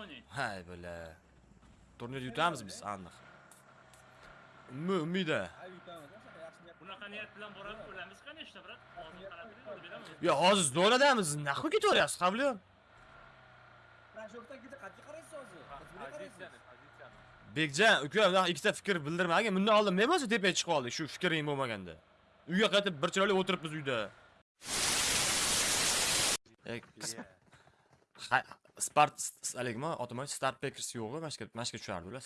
o'ynang. hay bala turnir yutamiz biz aniq Ummi- umida. Bunaqa niyat bilan borib o'lamiz qaniyashta, brat? Hozir qarab turing, beramiz. yo hozir zo'radamiz nahvi ketaveryapsiz hozir? Qaraysiz? bekjon uka bunaqa ikkita fikr bildirmagin bundan oldin men bo'lsa tepaga chiqib oldik shu fikring bo'lmaganda uyga qaytib bir chiroyli o'tiribmiz uyda spart packers tushardi ular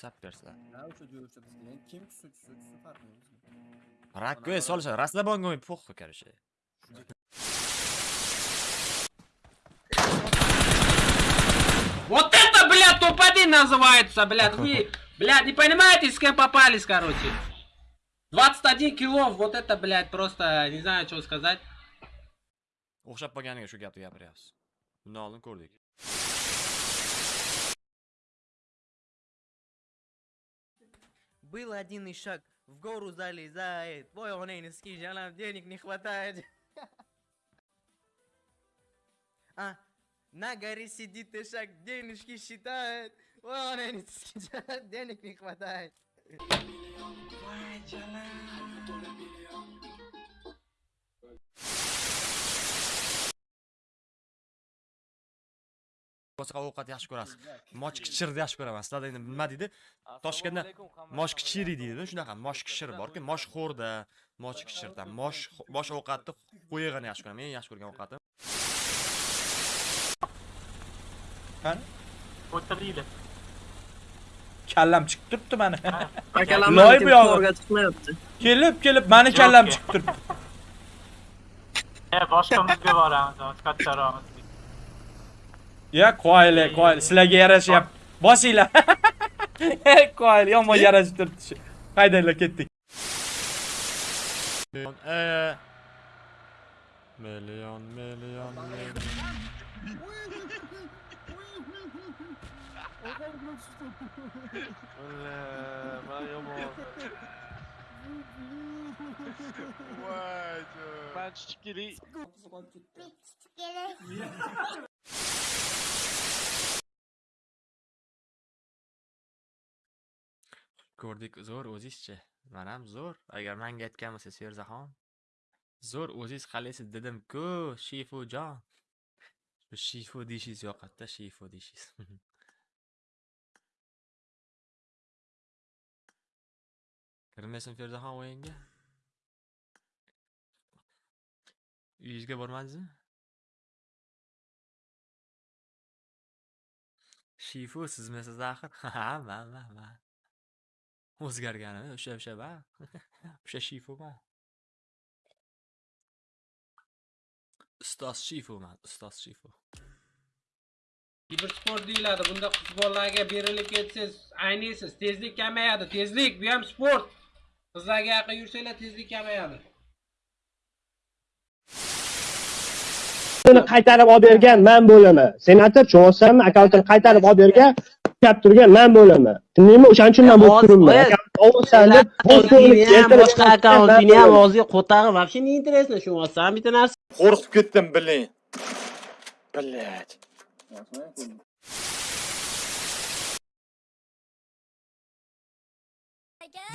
Ha, o'sha jo'rishda bizga. Endi kim tushsa tushsa tushsa farqi yo'q bizga. rakka solishadi расслабонga похуй короче Вот это, блядь, топ-1 называется, блядь. Вы, блядь, не понимаете, с кем попались, короче. 21 килов, вот это, блядь, просто, не знаю, что сказать. o'xshab qolganiga shu gapni gapiryapsiz Binoani ko'rdik. Был один шаг в гору залезает, твой он и низкий, нам денег не хватает. А, на горе сидит и шаг денежки считает, ой, он и низкий, денег не хватает. Boshqa ovqat yaxshi ko'rasiz. Moshkichirni yaxshi ko'raman. Sizlarda endi nima deydi? Toshkentda moshkichiri deydi shunaqa moshkichir borku moshxo'rda moshkichirda mosh bosh ovqatni qo'yig'ini yaxshi ko'raman eng yaxshi ko'rgan ovqatim. O'tiringlar. kallam chiqib turibdi mani. Loy bu yog'i. chiqmayapti. kelib kelib mani kallam chiqib turibdi. E, boshqamizga boramiz, kattaroqmiz. Ya qoyili qoyili sizlarga yarashyapti bosinglar. Qoyil yomon yarashib turibdi shu. Haydanglar ketdik. Million e. Million million million. Ben çiçek ko'rdik. Zo'r o'zizchi. Manam zo'r. Agar manga aytgan bo'lsa serzaxon zo'r o'ziz qalaysiz dedim-ku shifujon shu shifu deyishingiz yoqadida shifu deyishingiz kirmaysan ferzaxon o'yinga. Uyingizga bormadingizmi shifu sizmisiz axir? Ha man man man o'zgarganimi o'sha o'sha ba o'sha shifuman ustoz shifuman ustoz shifu Kibersport deyiladi. Bunda qizbolalarga berilib ketsangiz, ayniysiz. Tezlik kamayadi. Tezlik, bu ham sport. Qizlarga yaqin yursanglar, tezlik kamayadi. uni qaytarib olib bergan man bo'laman senator tushunyapsanmi akkauntini qaytarib olib bergan ushlab turgan man bo'laman. Tushundingmi o'shaning uchun man bo'lib turibman? boshqa akkauntini ham og'ziga qo'tag'i вообще не интересно tushunyapsan bitta narsa. qo'rqib ketdim bilin блять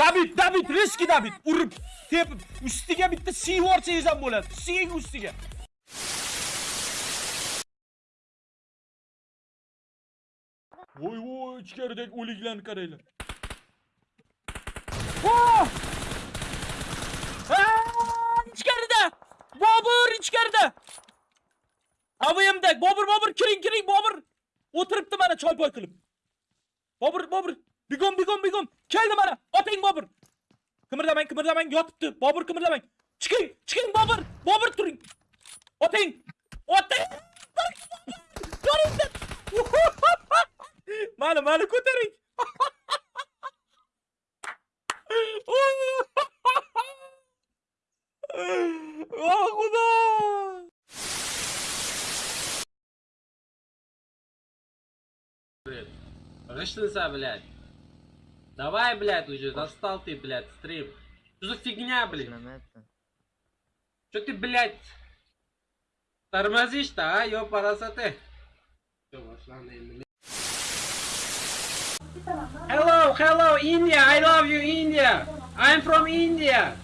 david david riski david. Urib tepib ustiga bitta yuborsangiz ham bo'ladi. Siying ustiga voy voy ichkaridagi o'liklarni qaranglar. Ah, ichkarida! Bobur ichkarida! Avmda bobur bobur kiring kiring bobur! O'tiribdi mana choypoy qilib. Bobur bobur bigom bigom bigom! Keldi mana oting bobur! Qimirlamang qimirlamang yotibdi. Bobur qimirlamang! Chiqing chiqing bobur! Bobur turing! Oting! Oting! Ko'ringlar mana mana ko'taring Oh, xudo Рышлыса, блядь. Давай, блядь, уже достал ты, блядь, стрим. Что за фигня, блядь? Что ты, блядь, тормозишь-то, а, ёпарасоте? Всё, башланды endi. Hello, hello, India. I love you, India. I'm from India.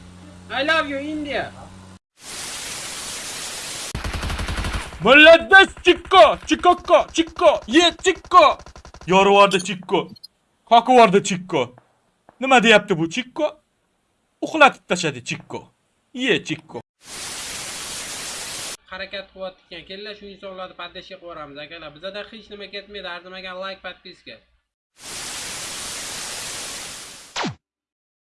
I love you, India. Молодец, Чикко! Чикоко! Чикко! Ye, Chikko! Yorvordi Chikko. Qoqivordi Chikko. Nima deyapti bu Chikko? Uxlatib tashladi Chikko. Ye, Chikko. harakat qilyapti ekan kelinglar shu insonlarni poddeshga qo'yamiz akalar bizada hech nima ketmaydi arzimagan layk подписка